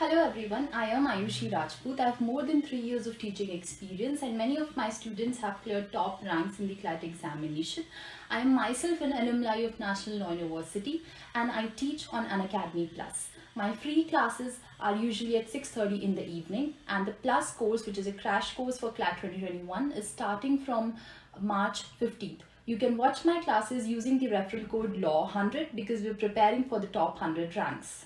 Hello everyone, I am Ayushi Rajput. I have more than three years of teaching experience and many of my students have cleared top ranks in the CLAT examination. I am myself an alumni of National Law University and I teach on Unacademy Plus. My free classes are usually at 6.30 in the evening and the Plus course which is a crash course for CLAT 2021 is starting from March 15th. You can watch my classes using the referral code LAW100 because we're preparing for the top 100 ranks.